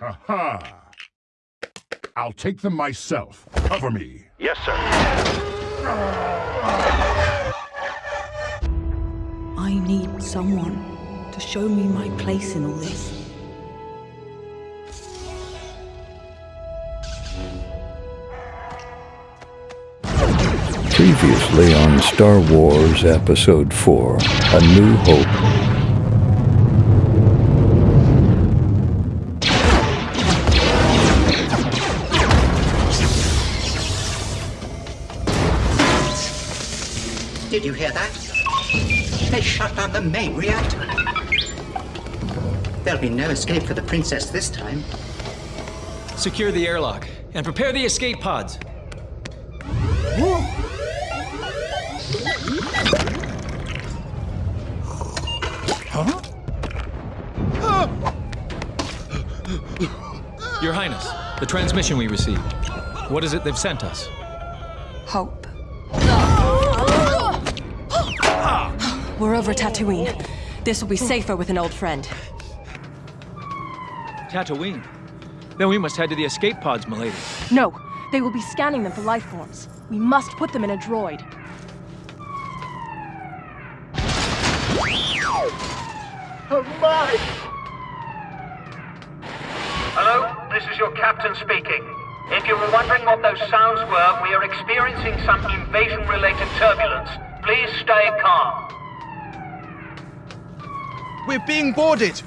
Aha! I'll take them myself. Cover me. Yes, sir. I need someone to show me my place in all this. Previously on Star Wars Episode 4 A New Hope. You hear that? They shut down the main reactor. There'll be no escape for the princess this time. Secure the airlock and prepare the escape pods. Huh? Your Highness, the transmission we received. What is it they've sent us? Hope. We're over Tatooine. This will be safer with an old friend. Tatooine? Then we must head to the escape pods, milady. No, they will be scanning them for life forms. We must put them in a droid. Oh my! Hello, this is your captain speaking. If you were wondering what those sounds were, we are experiencing some invasion-related turbulence. Please stay calm. We're being boarded!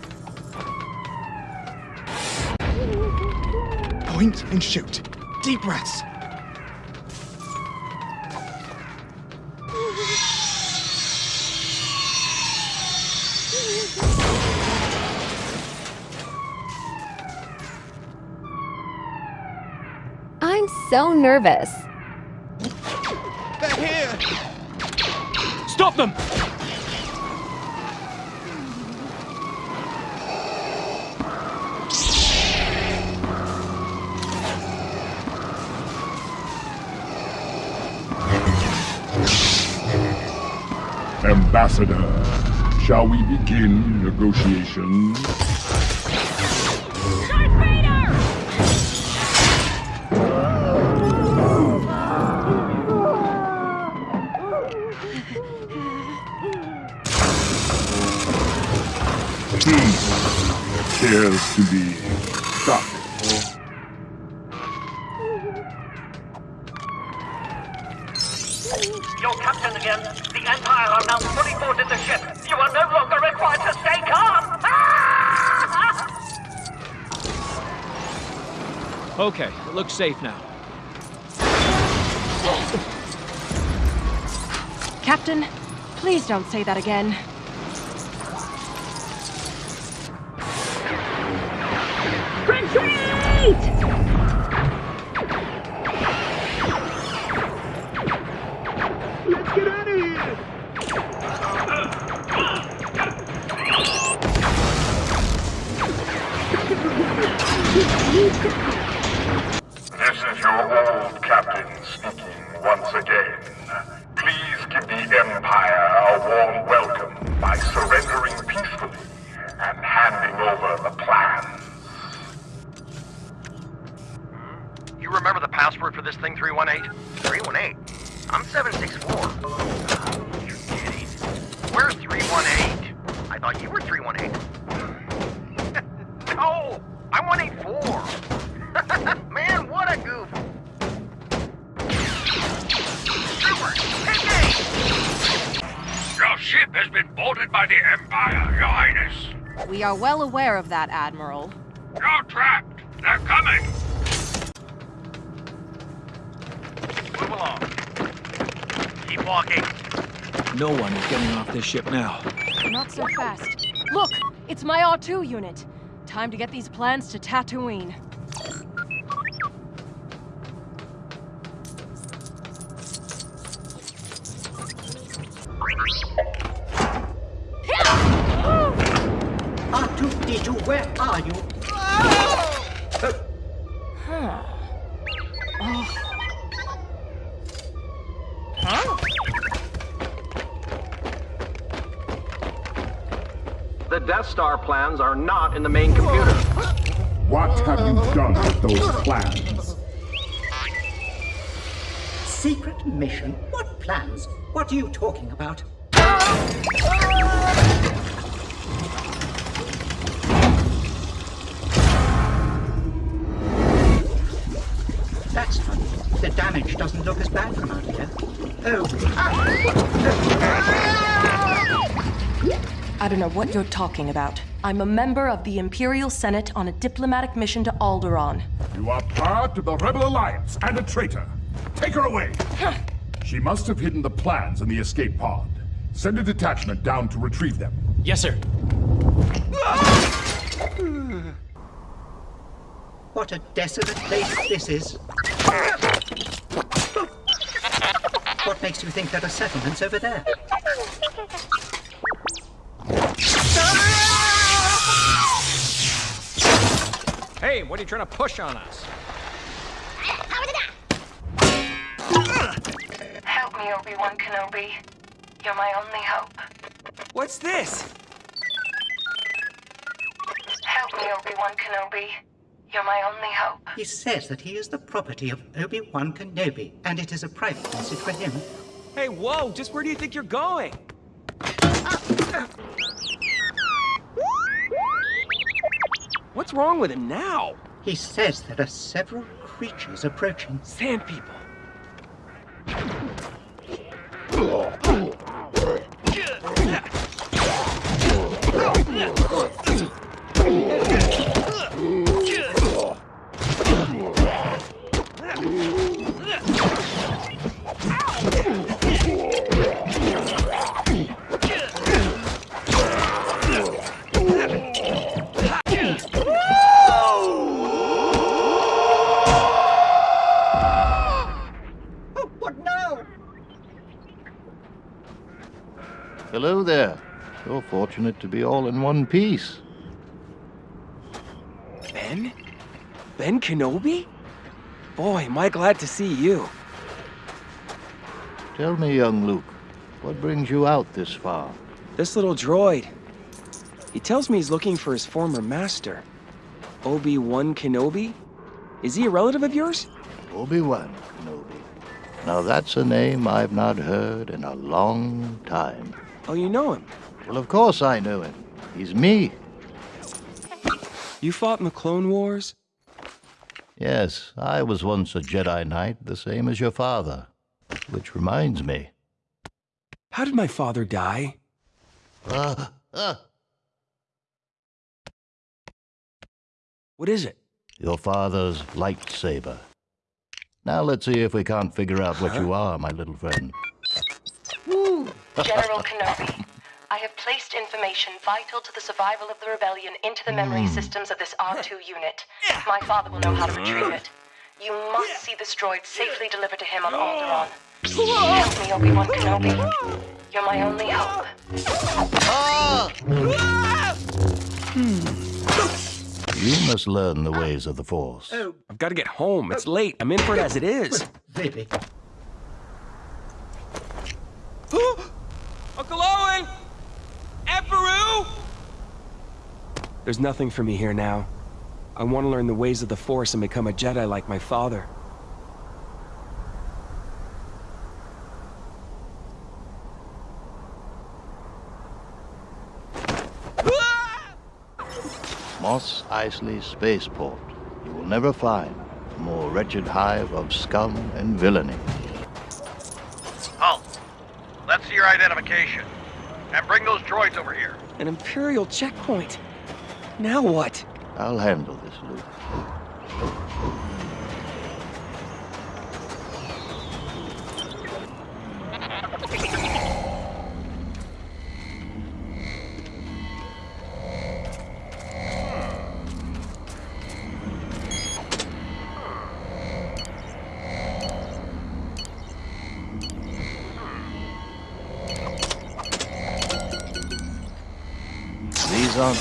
Point and shoot. Deep breaths. I'm so nervous. They're here! Stop them! Ambassador, shall we begin negotiations? Hmm. Cares to be stuck. Looks safe now. Captain, please don't say that again. This has been boarded by the Empire, Your Highness. We are well aware of that, Admiral. You're trapped. They're coming. Move along. Keep walking. No one is getting off this ship now. Not so fast. Look, it's my R2 unit. Time to get these plans to Tatooine. The Death Star plans are not in the main computer. What have you done with those plans? Secret mission? What plans? What are you talking about? Ah! Ah! Don't know what you're talking about. I'm a member of the Imperial Senate on a diplomatic mission to Alderaan. You are part of the Rebel Alliance and a traitor. Take her away. she must have hidden the plans in the escape pod. Send a detachment down to retrieve them. Yes, sir. What a desolate place this is. What makes you think there are settlements over there? Hey, what are you trying to push on us? Help me, Obi-Wan Kenobi. You're my only hope. What's this? Help me, Obi-Wan Kenobi. You're my only hope. He says that he is the property of Obi-Wan Kenobi, and it is a private message for him. Hey, whoa, just where do you think you're going? What's wrong with him now? He says there are several creatures approaching. Sand people. What fortunate to be all in one piece. Ben? Ben Kenobi? Boy, am I glad to see you. Tell me, young Luke, what brings you out this far? This little droid. He tells me he's looking for his former master. Obi-Wan Kenobi? Is he a relative of yours? Obi-Wan Kenobi. Now that's a name I've not heard in a long time. Oh, you know him? Well, of course I know him. He's me. You fought in the Clone Wars? Yes, I was once a Jedi Knight, the same as your father. Which reminds me. How did my father die? Uh, uh, What is it? your father's lightsaber. Now let's see if we can't figure out what you are, my little friend. General Kenobi, I have placed information vital to the survival of the rebellion into the memory hmm. systems of this R2 unit. My father will know how to retrieve it. You must see this droid safely delivered to him on Alderaan. Help me, Obi-Wan Kenobi. You're my only hope. You must learn the ways of the Force. Oh. I've got to get home. It's late. I'm in for it as it is. Really? There's nothing for me here now. I want to learn the ways of the Force and become a Jedi like my father. Mos Eisley Spaceport. You will never find a more wretched hive of scum and villainy. Halt. Let's see your identification. And bring those droids over here. An Imperial checkpoint. Now what? I'll handle this, Luke.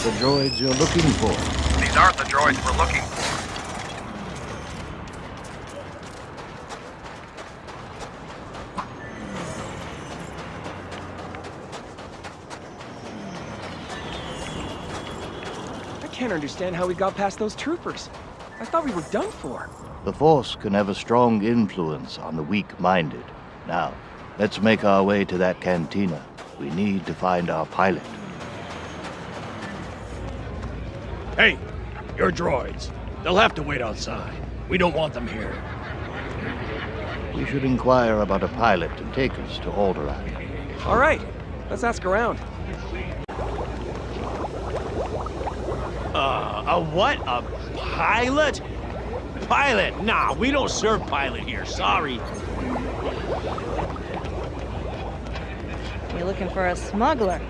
The droids you're looking for. These aren't the droids we're looking for. I can't understand how we got past those troopers. I thought we were done for. The Force can have a strong influence on the weak-minded. Now, let's make our way to that cantina. We need to find our pilot. Hey, your droids. They'll have to wait outside. We don't want them here. We should inquire about a pilot to take us to Alderaan. All right, let's ask around. Uh, a what? A pilot? Pilot? Nah, we don't serve pilot here. Sorry. You're looking for a smuggler.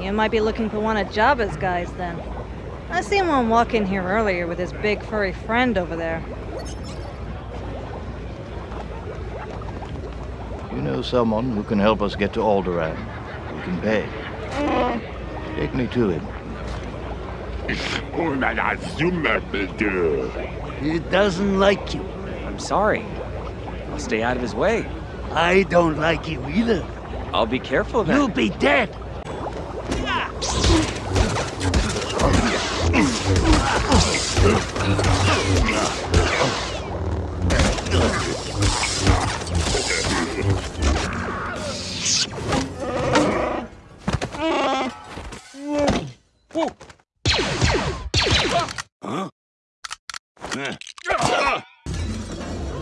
You might be looking for one of Jabba's guys then. I seen one walk in here earlier with his big furry friend over there. You know someone who can help us get to Alderaan. We can pay. Take me to him. He doesn't like you. I'm sorry. I'll stay out of his way. I don't like you either. I'll be careful then. You'll be dead.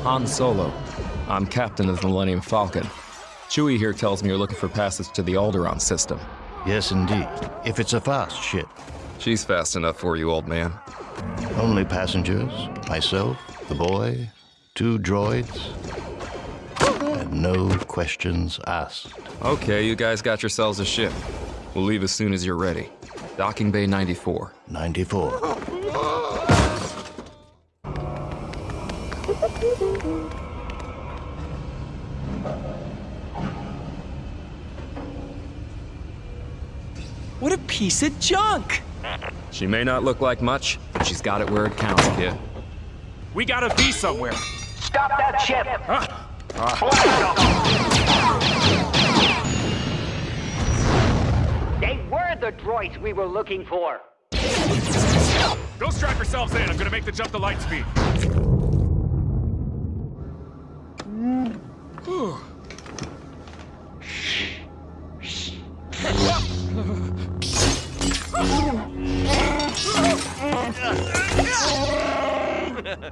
Han Solo. I'm captain of the Millennium Falcon. Chewie here tells me you're looking for passage to the Alderaan system. Yes, indeed. If it's a fast ship. She's fast enough for you, old man. Only passengers, myself, the boy, two droids, and no questions asked. Okay, you guys got yourselves a ship. We'll leave as soon as you're ready. Docking Bay 94. 94. What a piece of junk! She may not look like much, but she's got it where it counts, kid. We gotta be somewhere. Stop that ship! They were the droids we were looking for. Go strap yourselves in. I'm gonna make the jump to light speed.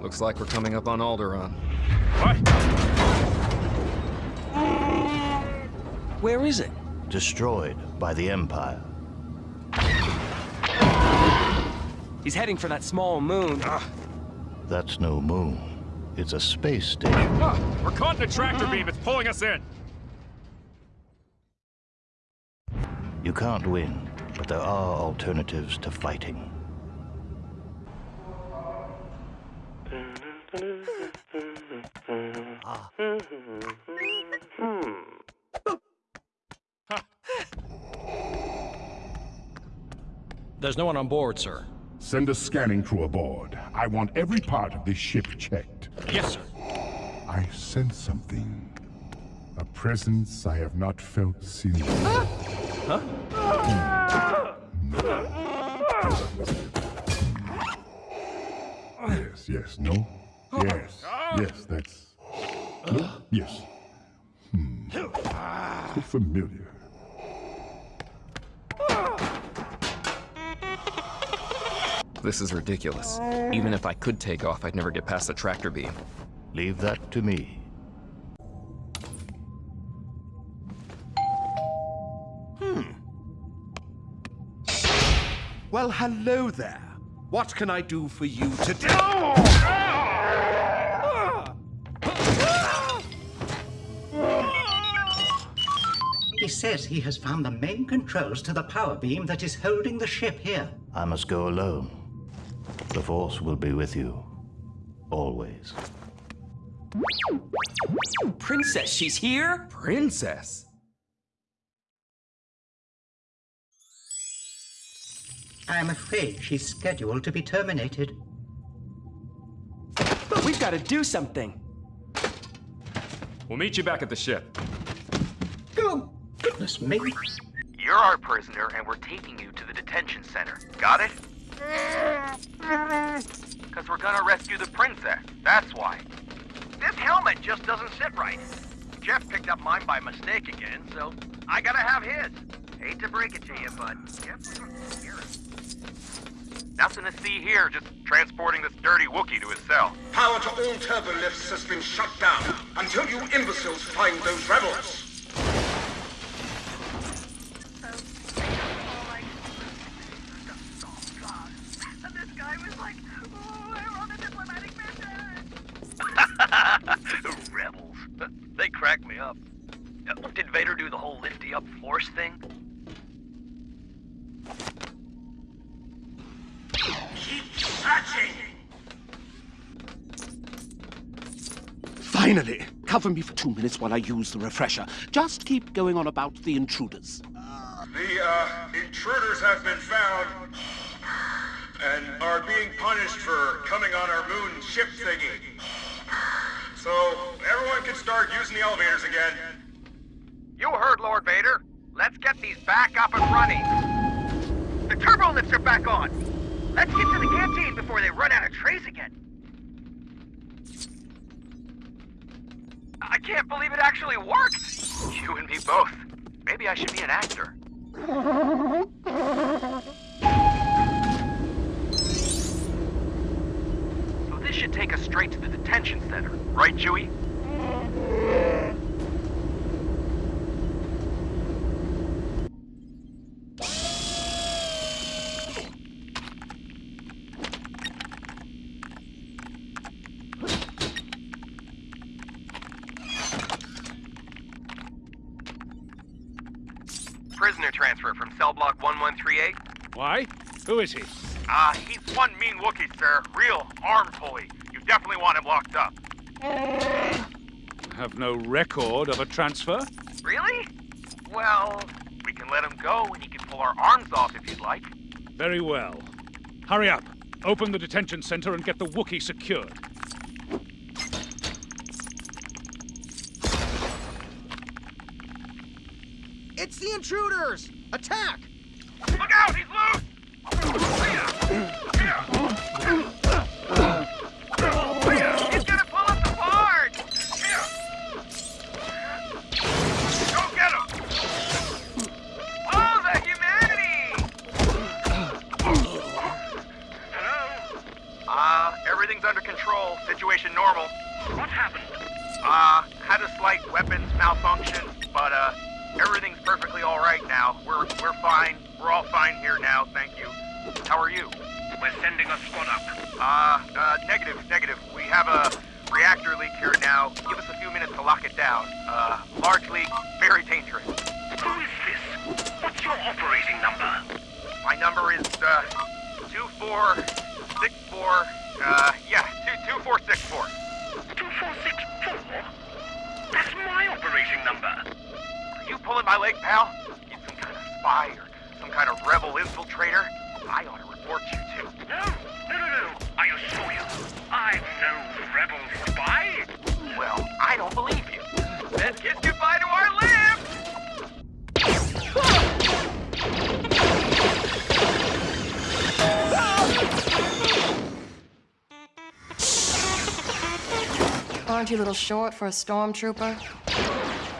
Looks like we're coming up on Alderaan. Where is it? Destroyed by the Empire. He's heading for that small moon. That's no moon. It's a space station. We're caught in a tractor beam. It's pulling us in. You can't win, but there are alternatives to fighting. Hmm. There's no one on board, sir. Send a scanning crew aboard. I want every part of this ship checked. Yes, sir. I sense something. A presence I have not felt since. Huh? Yes, yes, no? Yes, yes, that's... No? Yes. Hmm. So familiar. This is ridiculous. Even if I could take off, I'd never get past the tractor beam. Leave that to me. Hmm. Well, hello there. What can I do for you today? He says he has found the main controls to the power beam that is holding the ship here. I must go alone. The Force will be with you. Always. Princess, she's here? Princess? I am afraid she's scheduled to be terminated. But we've got to do something. We'll meet you back at the ship. Oh, goodness me. You're our prisoner, and we're taking you to the detention center. Got it? Because we're gonna rescue the princess. That's why. This helmet just doesn't sit right. Jeff picked up mine by mistake again, so I gotta have his. Hate to break it to you, but Jeff Nothing to see here, just transporting this dirty Wookiee to his cell. Power to all turbo lifts has been shut down until you imbeciles find those rebels. Rebels. They crack me up. Uh, Did Vader do the whole lifty up force thing? Keep searching! Finally! Cover me for two minutes while I use the refresher. Just keep going on about the intruders. The, uh, intruders have been found and are being punished for coming on our moon ship thingy. So, everyone can start using the elevators again. You heard Lord Vader. Let's get these back up and running. The turbo lifts are back on. Let's get to the canteen before they run out of trays again. I can't believe it actually worked. You and me both. Maybe I should be an actor. So this should take us straight to the detention center, right, Chewie? Prisoner transfer from cell block 1138. Why? Who is he? Ah, he's one mean Wookiee, sir. Real arm pulley. You definitely want him locked up. Have no record of a transfer? Really? Well, we can let him go and he can pull our arms off if you'd like. Very well. Hurry up. Open the detention center and get the Wookiee secured. It's the intruders! Attack! Little short for a stormtrooper?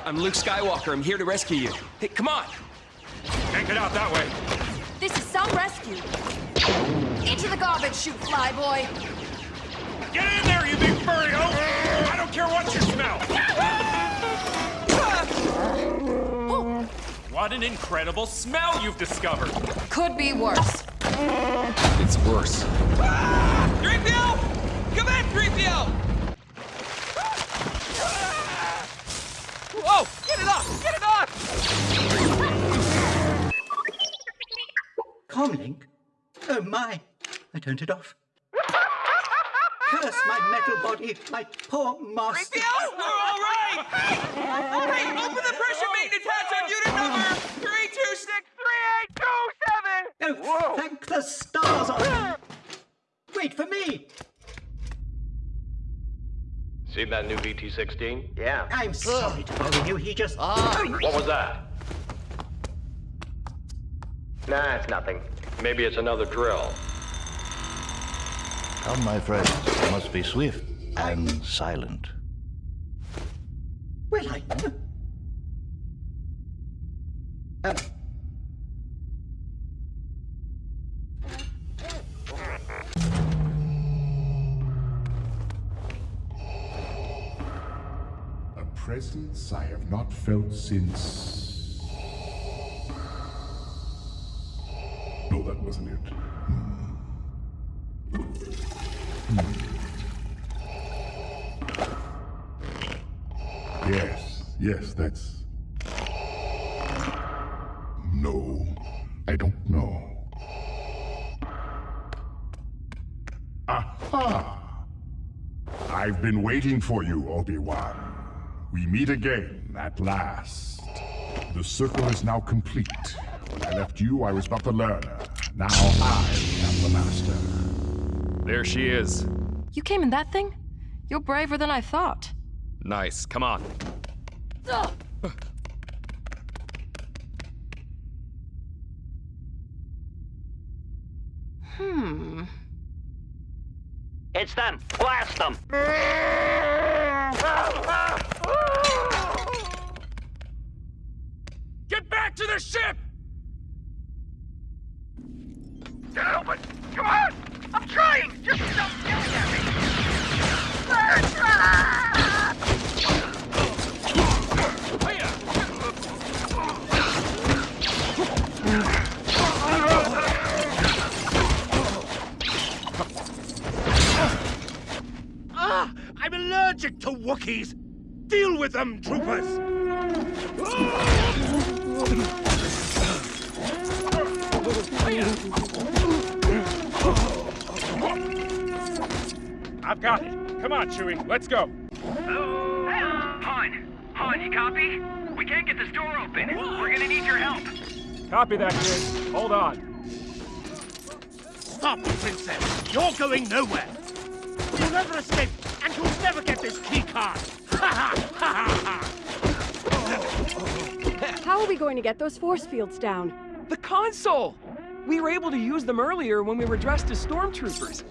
I'm Luke Skywalker. I'm here to rescue you. Hey, come on. Can't get out that way. This is some rescue. Into the garbage chute, flyboy. Get in there, you big furry hoe! I don't care what you smell! Oh. What an incredible smell you've discovered! Could be worse. It's worse. Ah! 3PO! Come in, 3PO! Whoa! Get it off! Get it off! Comlink? Oh my! I turned it off. Curse my metal body, my poor master. 3PO! We're all right! hey, open the pressure maintenance hatch on unit number 3263827! Oh, thank the stars Wait for me! Seen that new VT-16? Yeah. I'm sorry to bother you, he just... What was that? Nah, it's nothing. Maybe it's another drill. Come, my friends. I must be swift and silent. Well, I... Um, presence I have not felt since. No, that wasn't it. Hmm. Yes, yes, that's. No, I don't know. Aha! I've been waiting for you, Obi-Wan. We meet again, at last. The circle is now complete. When I left you, I was but the learner. Now I am the master. There she is. You came in that thing? You're braver than I thought. Nice. Come on. Ugh. Hmm. It's them. Blast them. Get back to the ship! Can't help. Come on! I'm trying! Just stop yelling at me! Ah! I'm allergic to Wookiees! Deal with them, troopers! I've got it. Come on, Chewie, let's go. Han! Han, you copy? We can't get this door open. We're gonna need your help. Copy that, kid. Hold on. Stop, Princess! You're going nowhere! You'll never escape, and you'll never get this key card! Ha ha! Ha ha ha! How are we going to get those force fields down? The console! We were able to use them earlier when we were dressed as stormtroopers.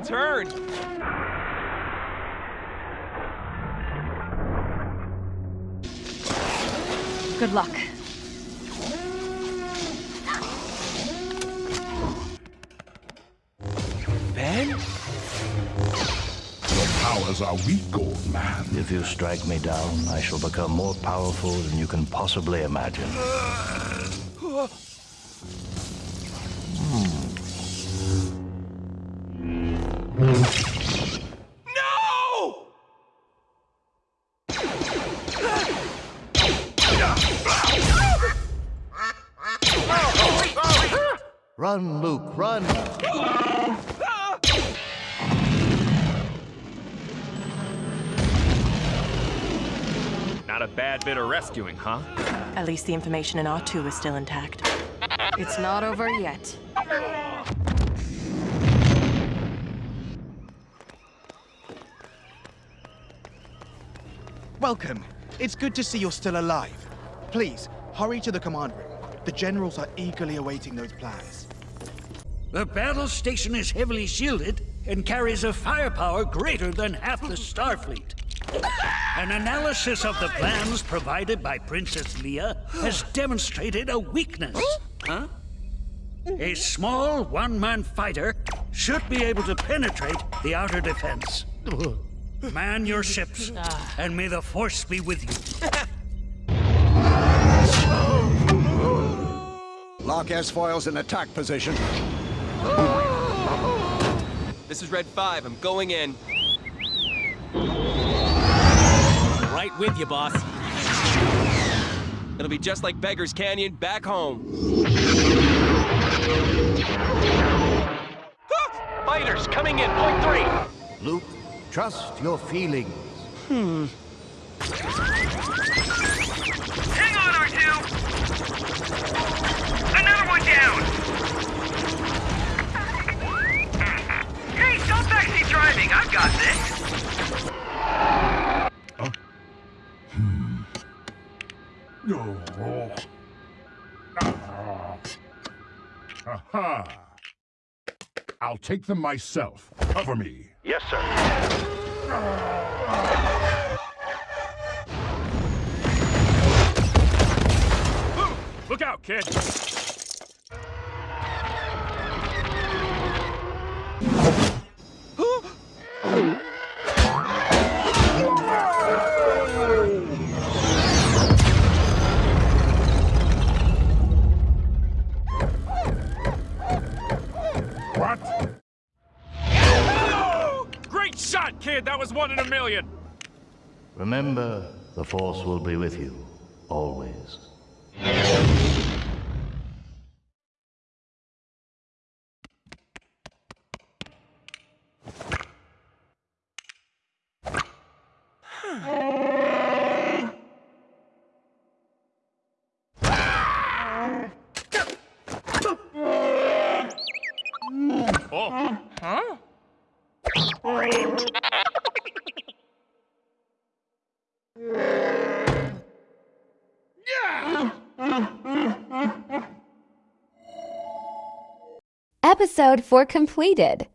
Wrong turn. Good luck. Ben? Your powers are weak, old man. If you strike me down, I shall become more powerful than you can possibly imagine. Uh, Run, Luke, run! Not a bad bit of rescuing, huh? At least the information in R2 is still intact. It's not over yet. Welcome. It's good to see you're still alive. Please, hurry to the command room. The generals are eagerly awaiting those plans. The battle station is heavily shielded and carries a firepower greater than half the Starfleet. An analysis of the plans provided by Princess Leia has demonstrated a weakness. Huh? A small one-man fighter should be able to penetrate the outer defense. Man your ships, and may the Force be with you. Lock S-foils in attack position. This is Red 5. I'm going in. Right with you, boss. It'll be just like Beggar's Canyon back home. Ah! Fighters coming in, point three. Luke, trust your feelings. Hmm. Take them myself. Cover me. Yes, sir. Look out, kid! Kid! That was one in a million! Remember, the Force will be with you, always. Episode 4 completed.